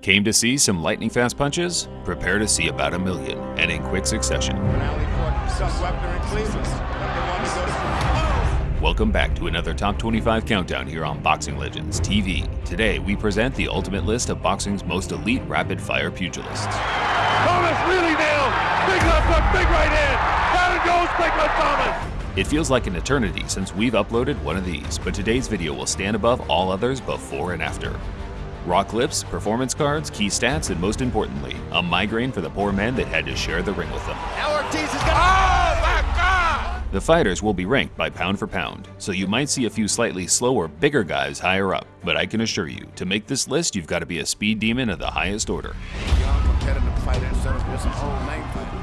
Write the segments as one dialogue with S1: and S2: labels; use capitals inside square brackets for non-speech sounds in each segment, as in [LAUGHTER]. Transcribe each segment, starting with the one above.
S1: Came to see some lightning fast punches? Prepare to see about a million, and in quick succession. Welcome back to another Top 25 Countdown here on Boxing Legends TV. Today, we present the ultimate list of boxing's most elite rapid-fire pugilists.
S2: Thomas really nailed! Big left hook, big right hand! Down it goes, big left Thomas!
S1: It feels like an eternity since we've uploaded one of these, but today's video will stand above all others before and after. Raw clips, performance cards, key stats, and most importantly, a migraine for the poor man that had to share the ring with them.
S2: Now Ortiz is gonna. Oh my God!
S1: The fighters will be ranked by pound for pound, so you might see a few slightly slower, bigger guys higher up, but I can assure you, to make this list, you've got to be a speed demon of the highest order.
S2: Young competitive fighter instead of just an old name fighter.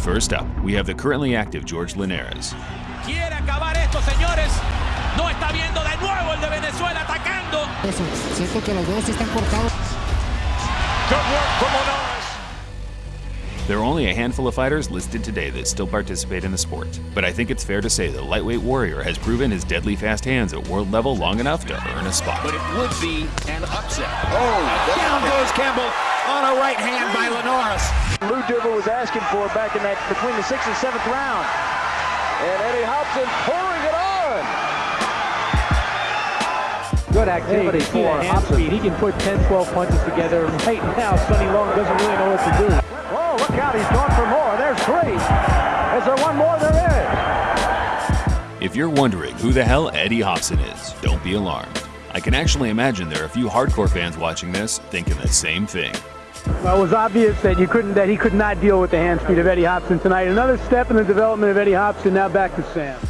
S1: First up, we have the currently active George Linares.
S3: Quiere acabar esto, señores. No está viendo de nuevo el de Venezuela atacando.
S4: Eso, siento que los dedos están cortados.
S2: Good work from Linares.
S1: There are only a handful of fighters listed today that still participate in the sport, but I think it's fair to say the lightweight warrior has proven his deadly fast hands at world level long enough to earn a spot.
S5: but it would be an upset. Oh, down goes Campbell on a right hand by Linares.
S6: Lou DiBella was asking for back in that between the sixth and seventh round. And Eddie Hobson pouring it on.
S7: Good activity for Hobson. He can put 10, 12 punches together. Right now, Sonny Long doesn't really know what to do.
S6: Oh, look out, he's going for more. There's three. Is there one more? There is.
S1: If you're wondering who the hell Eddie Hobson is, don't be alarmed. I can actually imagine there are a few hardcore fans watching this thinking the same thing.
S7: Well, it was obvious that you couldn't, that he could not deal with the hand speed of Eddie Hobson tonight. Another step in the development of Eddie Hobson. Now back to Sam.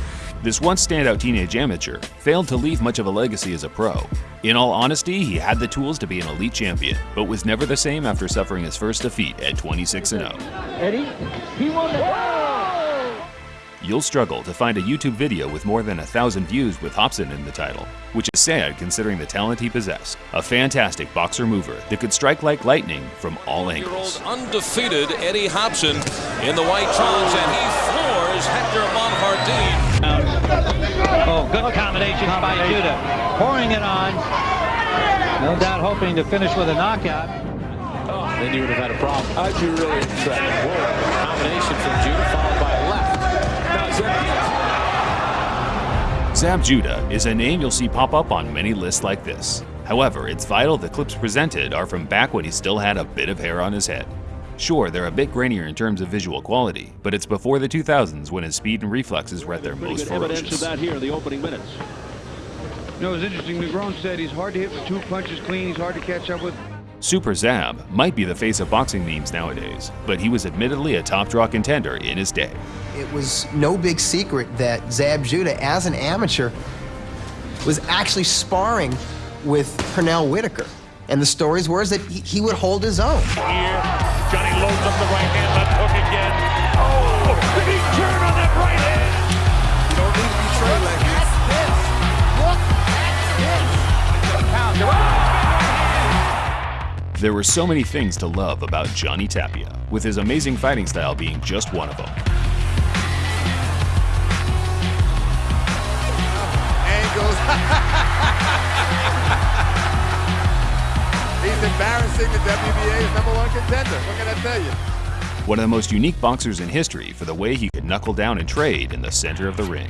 S1: This once standout teenage amateur failed to leave much of a legacy as a pro. In all honesty, he had the tools to be an elite champion, but was never the same after suffering his first defeat at 26 0.
S7: Eddie, he won the.
S1: You'll struggle to find a YouTube video with more than a thousand views with Hobson in the title, which is sad considering the talent he possessed. A fantastic boxer mover that could strike like lightning from all
S8: year
S1: angles.
S8: old undefeated Eddie Hobson in the white trunks, and he floors Hector Monjardin.
S9: Oh, good combination by Judah. Pouring it on. No doubt hoping to finish with a knockout.
S8: Oh, then you would have had a problem. I'd be really upset. Whoa. Combination from Judah followed by a left. Now
S1: Zab Judah is a name you'll see pop up on many lists like this. However, it's vital the clips presented are from back when he still had a bit of hair on his head. Sure, they're a bit grainier in terms of visual quality, but it's before the 2000s when his speed and reflexes were at their most ferocious.
S6: here in the opening minutes.
S10: You know, it's interesting. Negron said he's hard to hit with two punches clean. He's hard to catch up with.
S1: Super Zab might be the face of boxing memes nowadays, but he was admittedly a top draw contender in his day.
S11: It was no big secret that Zab Judah, as an amateur, was actually sparring with Pernell Whitaker. And the stories were is that he, he would hold his own.
S2: Here, Johnny loads up the right hand, left hook again. Oh, did he turn on that right hand?
S6: You don't need to be straight like this.
S1: There were so many things to love about Johnny Tapia, with his amazing fighting style being just one of them.
S2: Embarrassing the WBA's number one contender. What can I tell you?
S1: One of the most unique boxers in history for the way he could knuckle down and trade in the center of the ring.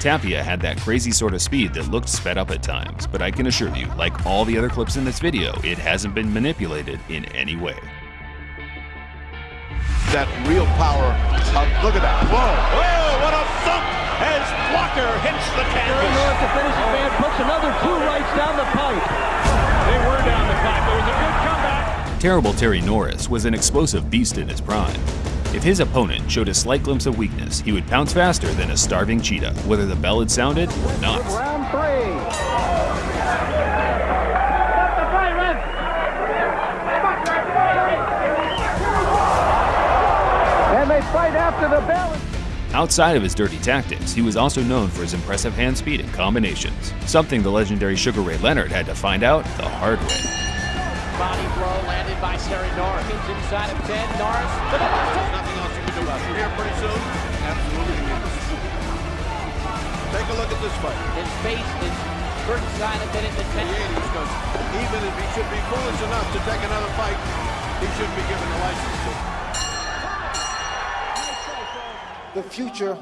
S1: Tapia had that crazy sort of speed that looked sped up at times, but I can assure you, like all the other clips in this video, it hasn't been manipulated in any way.
S2: That real power. Of, look at that. Whoa. Whoa, what a thump as Walker hits the canvas.
S7: North to finish the man puts another two rights down the pipe.
S2: They were down the pipe. It was a good comeback.
S1: Terrible Terry Norris was an explosive beast in his prime. If his opponent showed a slight glimpse of weakness, he would pounce faster than a starving cheetah, whether the bell had sounded or not.
S6: Round three. And they fight after the bell.
S1: Outside of his dirty tactics, he was also known for his impressive hand speed and combinations, something the legendary Sugar Ray Leonard had to find out the hard way.
S3: Body blow landed by Terry Norris. Inside of 10. Norris. to the left hook.
S2: Nothing else you can do about it. Here pretty soon. Absolutely. Take a look at this fight.
S3: His face is certain sign of been in the 10.
S2: Because even if he should be foolish enough to take another fight, he shouldn't be given a license to.
S12: The future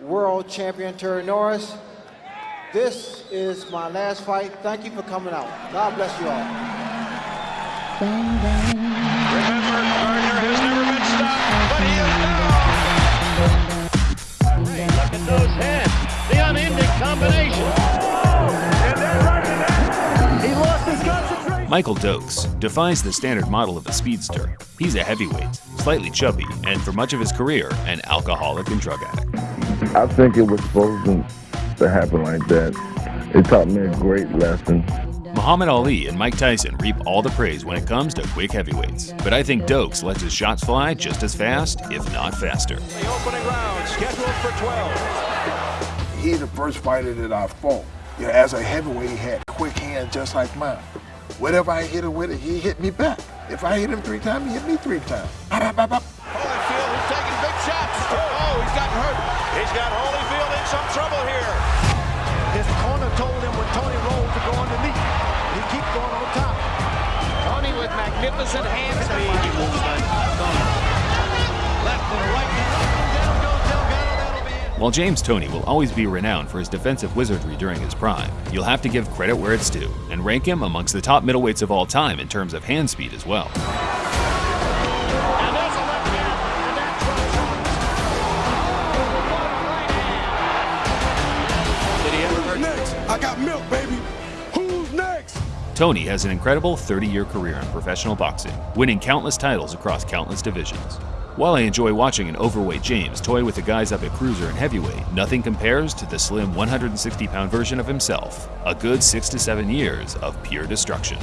S12: world champion Terry Norris. This is my last fight. Thank you for coming out. God bless you all.
S2: Remember, Gardner has never been stopped, but he is now.
S13: Hey, look at those heads. The unending combination.
S2: He lost his concentration.
S1: Michael Dokes defies the standard model of a speedster. He's a heavyweight, slightly chubby, and for much of his career, an alcoholic and drug addict.
S14: I think it was supposed to, to happen like that. It taught me a great lesson.
S1: Muhammad Ali and Mike Tyson reap all the praise when it comes to quick heavyweights, but I think Dokes lets his shots fly just as fast, if not faster.
S2: The opening round scheduled for 12.
S15: He's the first fighter that I fought. You know, as a heavyweight, he had quick hands just like mine. Whatever I hit him with it, he hit me back. If I hit him three times, he hit me three times. Bop, bop, bop,
S2: Holyfield is taking big shots. Oh, he's gotten hurt. He's got Holyfield in some trouble here.
S12: His corner told him when Toney rolled to go underneath. He keep going on top.
S3: Toney with magnificent hand speed. Left and right. Down
S1: While James Toney will always be renowned for his defensive wizardry during his prime, you'll have to give credit where it's due and rank him amongst the top middleweights of all time in terms of hand speed as well.
S13: And there's a left hand. And that
S2: Did he ever hurt? Next, I got milk, baby. Who's next?
S1: Toney has an incredible 30 year career in professional boxing, winning countless titles across countless divisions. While I enjoy watching an overweight James toy with the guys up at cruiser and heavyweight, nothing compares to the slim 160 pound version of himself. A good six to seven years of pure destruction.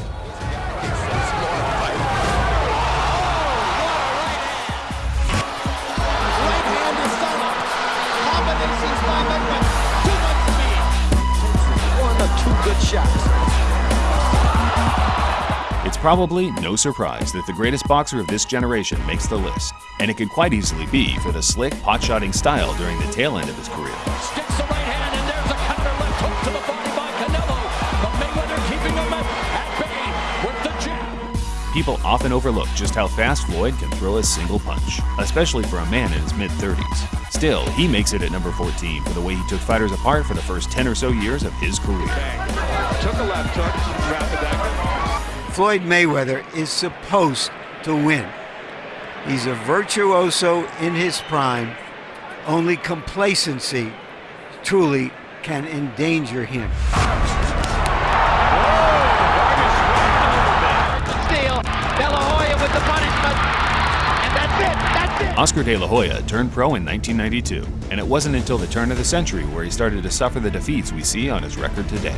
S3: Right
S1: probably no surprise that the greatest boxer of this generation makes the list, and it could quite easily be for the slick, pot-shotting style during the tail end of his career.
S3: Sticks the right hand, and there's a counter left hook to the body by Canelo. But Mayweather keeping him at, bay with the jab.
S1: People often overlook just how fast Floyd can throw a single punch, especially for a man in his mid 30s. Still, he makes it at number 14 for the way he took fighters apart for the first 10 or so years of his career.
S2: Took a left hook,
S16: Floyd Mayweather is supposed to win. He's a virtuoso in his prime. Only complacency truly can endanger him.
S1: Oscar De La Hoya turned pro in 1992, and it wasn't until the turn of the century where he started to suffer the defeats we see on his record today.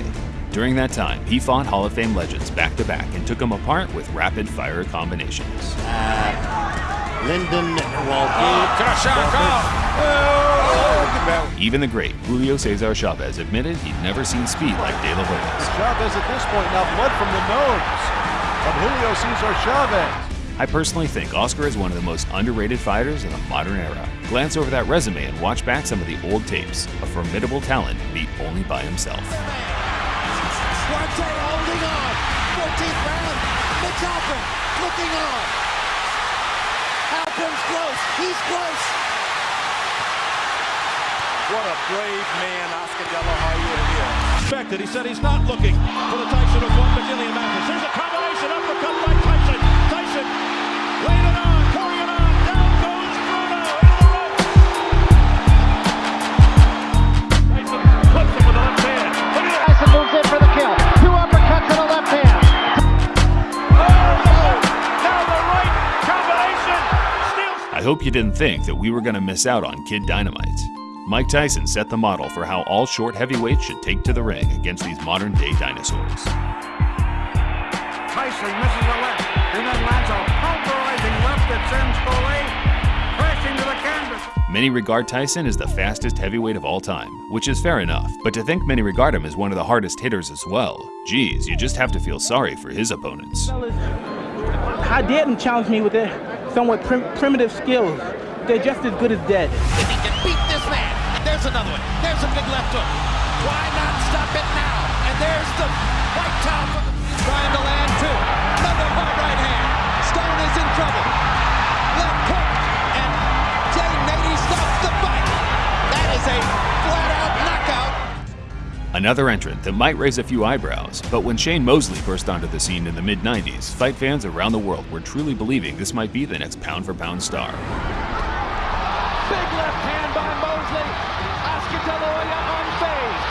S1: During that time, he fought Hall of Fame legends back to back and took them apart with rapid fire combinations.
S13: Uh, Lyndon oh, oh,
S1: Even the great Julio Cesar Chavez admitted he'd never seen speed like De La Hoya's.
S17: Chavez at this point now blood from the nose of Julio Cesar Chavez.
S1: I personally think Oscar is one of the most underrated fighters in the modern era. Glance over that resume and watch back some of the old tapes. A formidable talent beat only by himself.
S3: Duarte holding on. 14th round. Mitch Halpern looking on. Halpern's close. He's close.
S2: What a brave man Oscar De La Hoya is. Expected. He said he's not looking for the Tyson of one Brazilian Mathis. Here's a combination uppercut by Tyson. Tyson
S1: I hope you didn't think that we were going to miss out on Kid Dynamite. Mike Tyson set the model for how all short heavyweights should take to the ring against these modern day dinosaurs.
S17: Tyson misses a left and then lands a pulverizing left that sends Foley crashing to the canvas.
S1: Many regard Tyson as the fastest heavyweight of all time, which is fair enough, but to think many regard him as one of the hardest hitters as well, geez, you just have to feel sorry for his opponents.
S7: I dare them challenge me with their somewhat prim- primitive skills? They're just as good as dead.
S3: If he can beat this man. There's another one. There's a big left hook. Why not stop it now? him. White towel from trying to land two.
S1: Another entrant that might raise a few eyebrows, but when Shane Mosley burst onto the scene in the mid 90s, fight fans around the world were truly believing this might be the next pound for pound star.
S3: Big left hand by Mosley. Oscar De La Hoya unfazed.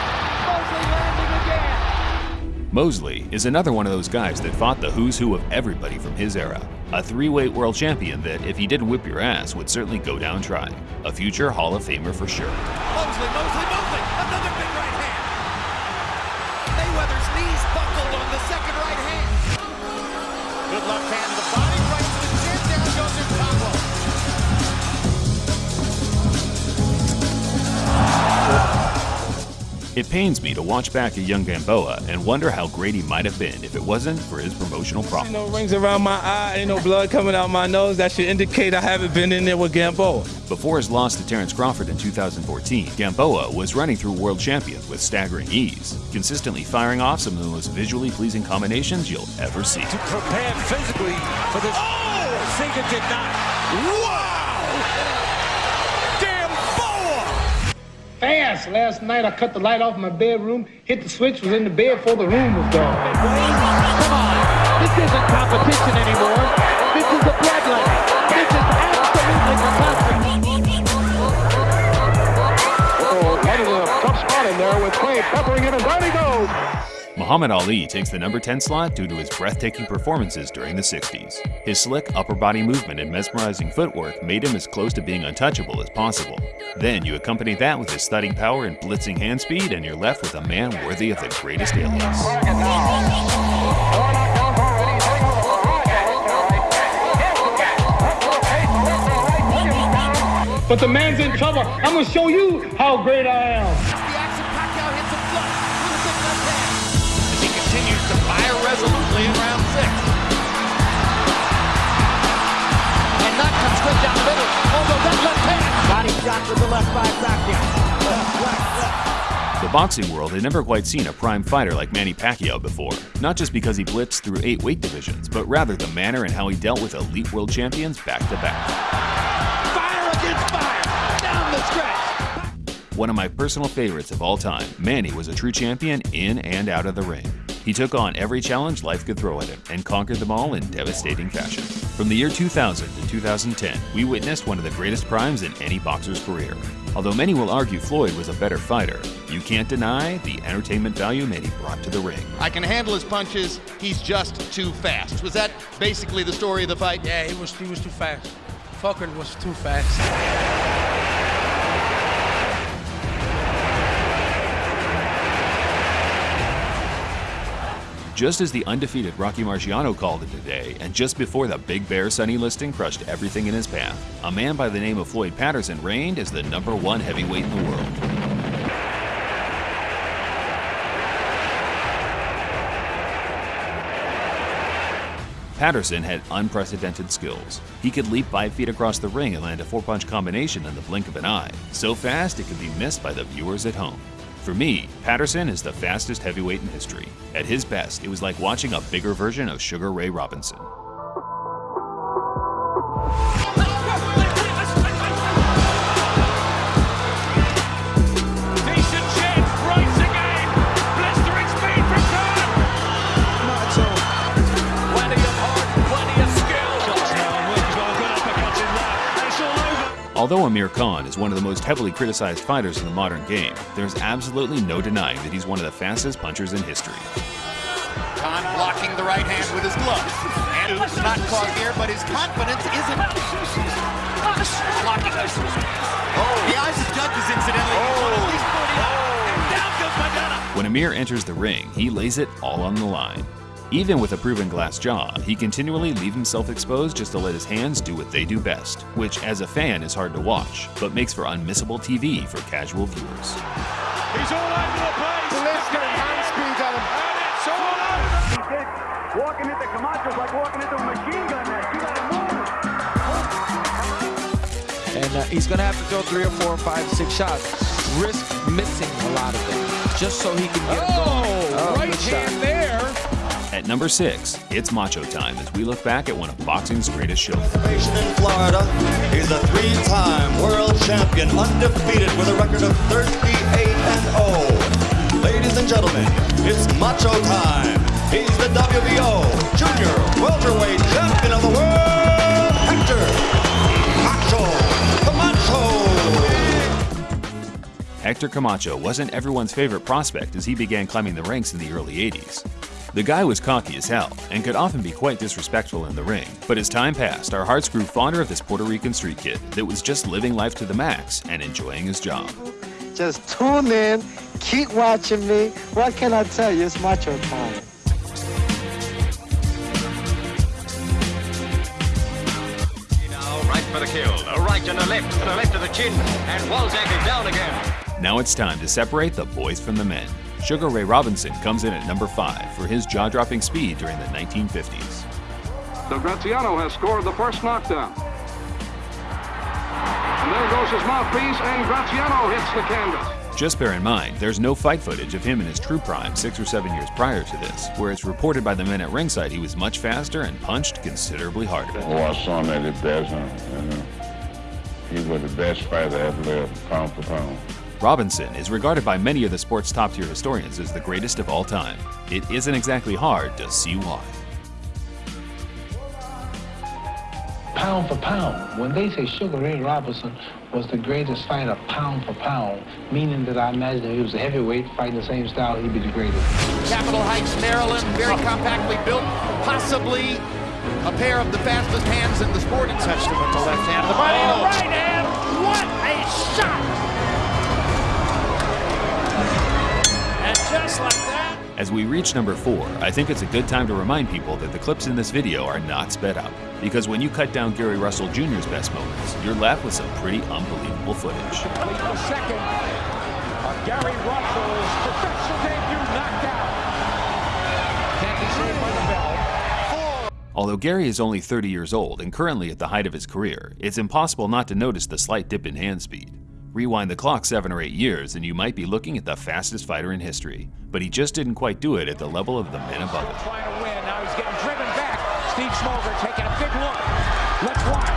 S3: Mosley landing again.
S1: Mosley is another one of those guys that fought the who's who of everybody from his era. A three weight world champion that, if he didn't whip your ass, would certainly go down trying. A future Hall of Famer for sure.
S3: Mosley, Mosley, Mosley. The second right hand.
S2: Good left hand
S1: It pains me to watch back a young Gamboa and wonder how great he might have been if it wasn't for his promotional problems.
S18: Ain't
S1: problems.
S18: no rings around my eye, ain't no blood coming out my nose. That should indicate I haven't been in there with Gamboa.
S1: Before his loss to Terence Crawford in 2014, Gamboa was running through world champions with staggering ease, consistently firing off some of the most visually pleasing combinations you'll ever see.
S3: Prepared physically for this. Oh! Sega did not. Wow!
S19: Fast. Last night I cut the light off my bedroom, hit the switch, was in the bed before the room was gone.
S3: Come on. This isn't competition anymore. This is a bloodline. This is absolutely fantastic.
S17: Oh, is a tough spot in there with Clay peppering him, and down he goes.
S1: Muhammad Ali takes the number 10 slot due to his breathtaking performances during the 60s. His slick upper body movement and mesmerizing footwork made him as close to being untouchable as possible. Then you accompany that with his stunning power and blitzing hand speed, and you're left with a man worthy of the greatest alias.
S19: But the man's in trouble. I'm gonna show you how great I am.
S2: Resolutely in round six.
S3: And that comes down the middle. Although that left hand. Body shot with the left by Pacquiao. Left, left, left.
S1: The boxing world had never quite seen a prime fighter like Manny Pacquiao before, not just because he blitzed through eight weight divisions, but rather the manner and how he dealt with elite world champions back to back.
S3: Fire against fire. Down the stretch.
S1: One of my personal favorites of all time, Manny was a true champion in and out of the ring. He took on every challenge life could throw at him and conquered them all in devastating fashion. From the year 2000 to 2010, we witnessed one of the greatest primes in any boxer's career. Although many will argue Floyd was a better fighter, you can't deny the entertainment value Manny brought to the ring.
S5: I can handle his punches. He's just too fast. Was that basically the story of the fight?
S20: Yeah, he was he was too fast. Fucker was too fast.
S1: Just as the undefeated Rocky Marciano called it today, and just before the Big Bear Sonny Liston crushed everything in his path, a man by the name of Floyd Patterson reigned as the number one heavyweight in the world. Patterson had unprecedented skills. He could leap five feet across the ring and land a four punch combination in the blink of an eye, so fast it could be missed by the viewers at home. For me, Patterson is the fastest heavyweight in history. At his best, it was like watching a bigger version of Sugar Ray Robinson. Although Amir Khan is one of the most heavily criticized fighters in the modern game, there's absolutely no denying that he's one of the fastest punchers in history.
S5: Khan blocking the right hand with his glove. And it's not caught here, but his confidence isn't. Blocking. Oh, the eyes of judges, incidentally. Oh. And down goes Maidana.
S1: When Amir enters the ring, he lays it all on the line. Even with a proven glass jaw, he continually leaves himself exposed just to let his hands do what they do best, which as a fan is hard to watch, but makes for unmissable TV for casual viewers.
S2: He's all over the place.
S17: Liston hand speed on him.
S2: And it's all over.
S17: Walking into Camacho's like walking into a machine gun net. You gotta move.
S20: And uh, he's gonna have to throw three or four or five, six shots. Risk missing a lot of them, just so he can get it going.
S2: right hand there.
S1: At number six, it's macho time as we look back at one of boxing's greatest shows.
S21: in Florida. He's a three-time world champion, undefeated with a record of 38 and 0. Ladies and gentlemen, it's macho time. He's the WBO Junior Welterweight Champion of the World, Hector Macho Camacho.
S1: Hector Camacho wasn't everyone's favorite prospect as he began climbing the ranks in the early 80s. The guy was cocky as hell and could often be quite disrespectful in the ring, but as time passed, our hearts grew fonder of this Puerto Rican street kid that was just living life to the max and enjoying his job.
S22: Just tune in, keep watching me. What can I tell you? It's macho time.
S23: Right for the kill, a right and a left, and a left to the chin, and Walzak is down again.
S1: Now it's time to separate the boys from the men. Sugar Ray Robinson comes in at number five for his jaw-dropping speed during the 1950s.
S10: So Graziano has scored the first knockdown. And there goes his mouthpiece, and Graziano hits the canvas.
S1: Just bear in mind, there's no fight footage of him in his true prime six or seven years prior to this, where it's reported by the men at ringside he was much faster and punched considerably harder.
S14: Oh, I saw him at his best. Huh? You know, he was the best fighter ever lived, pound for pound.
S1: Robinson is regarded by many of the sport's top tier historians as the greatest of all time. It isn't exactly hard to see why.
S19: Pound for pound. When they say Sugar Ray Robinson was the greatest fighter pound for pound, meaning that I imagine if he was a heavyweight fighting the same style, he'd be the greatest.
S5: Capitol Heights, Maryland, very compactly built, possibly a pair of the fastest hands in the sport. Testament to left hand, the body,
S13: Oh.
S5: the right hand. What a shot!
S13: Just like that,
S1: As we reach number four, I think it's a good time to remind people that the clips in this video are not sped up. Because when you cut down Gary Russell Jr.'s best moments, you're left with some pretty unbelievable footage.
S2: Second of Gary Russell's professional debut knockout. Can't be saved by the bell.
S1: Although Gary is only 30 years old and currently at the height of his career, it's impossible not to notice the slight dip in hand speed. Rewind the clock seven or eight years and you might be looking at the fastest fighter in history, but he just didn't quite do it at the level of the men above him.
S2: Trying to win. Now he's getting driven back. Steve Smoger taking a big look. Let's watch.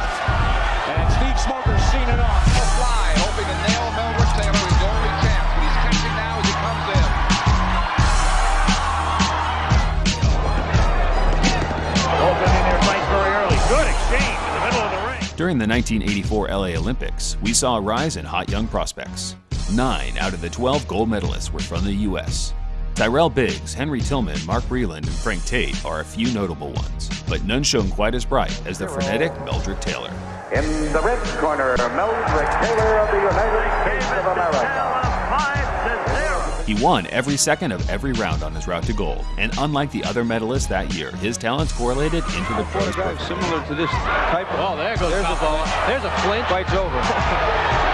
S2: And Steve Smoger's seen it all.
S3: Fly,
S1: During the 1984 LA Olympics, we saw a rise in hot young prospects. Nine out of the 12 gold medalists were from the U.S. Tyrell Biggs, Henry Tillman, Mark Breland, and Frank Tate are a few notable ones, but none shone quite as bright as the frenetic Meldrick Taylor.
S6: In the red corner, Meldrick Taylor of the United States of America.
S1: He won every second of every round on his route to gold, and unlike the other medalists that year, his talents correlated into the pros program.
S10: Similar to this type of...
S8: Oh, there goes There's a ball. There's a flinch.
S10: Fight's over. [LAUGHS]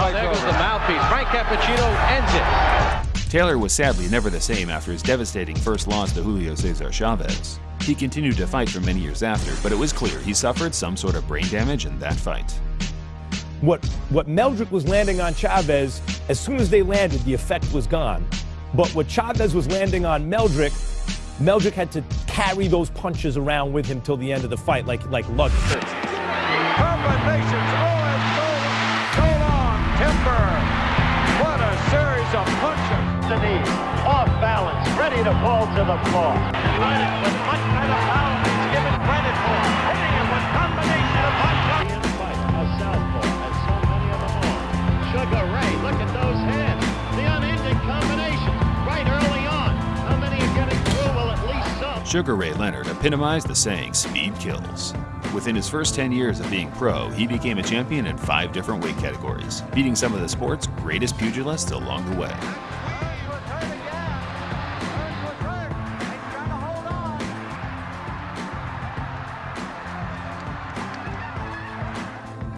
S8: Oh, there goes the mouthpiece. Frank Cappuccino ends it.
S1: Taylor was sadly never the same after his devastating first loss to Julio Cesar Chavez. He continued to fight for many years after, but it was clear he suffered some sort of brain damage in that fight.
S24: What, what Meldrick was landing on Chavez, as soon as they landed, the effect was gone. But what Chavez was landing on Meldrick, Meldrick had to carry those punches around with him till the end of the fight, like, like luggage.
S2: Combinations. Oh, and so, so. Timber. What a series of punches.
S13: The knee, off balance, ready to fall to the floor. United with much better power he's given credit for. Sugar Ray
S1: Leonard epitomized the saying, speed kills. Within his first 10 years of being pro, he became a champion in five different weight categories, beating some of the sport's greatest pugilists along the way.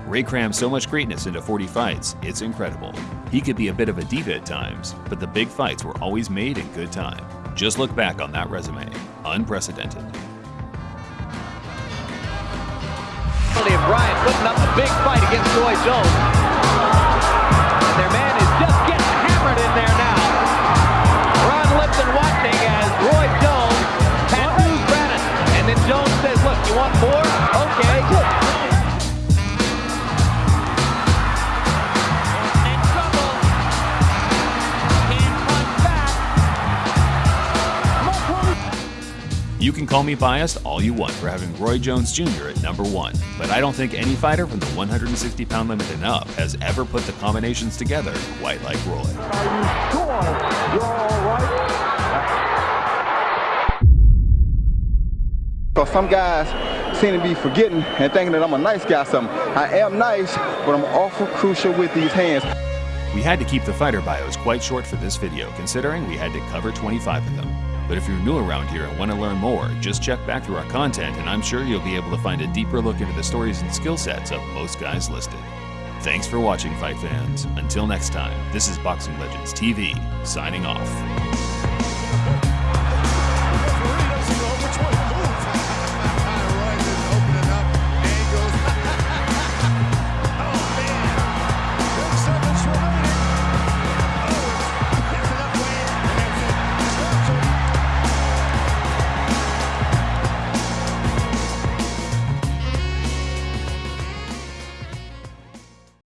S1: Ray crammed so much greatness into 40 fights, it's incredible. He could be a bit of a diva at times, but the big fights were always made in good time. Just look back on that resume unprecedented.
S8: Bryant putting up a big fight against Roy Jones. And their man is just
S25: getting hammered in there now. Ron Lipton watching as Roy Jones tattoos Brannon. And then Jones says, look,
S1: you want more? Oh, can call me biased all you want for having Roy Jones Jr. at number one, but I don't think any fighter from the 160 pound limit and up has ever put the combinations together quite like Roy.
S26: So some guys seem to be forgetting and thinking that I'm a nice guy something. I am nice, but I'm awful crucial with these hands.
S1: We had to keep the fighter bios quite short for this video, considering we had to cover 25 of them. But if you're new around here and want to learn more, just check back through our content and I'm sure you'll be able to find a deeper look into the stories and skill sets of most guys listed. Thanks for watching, fight fans. Until next time, this is Boxing Legends TV, signing off.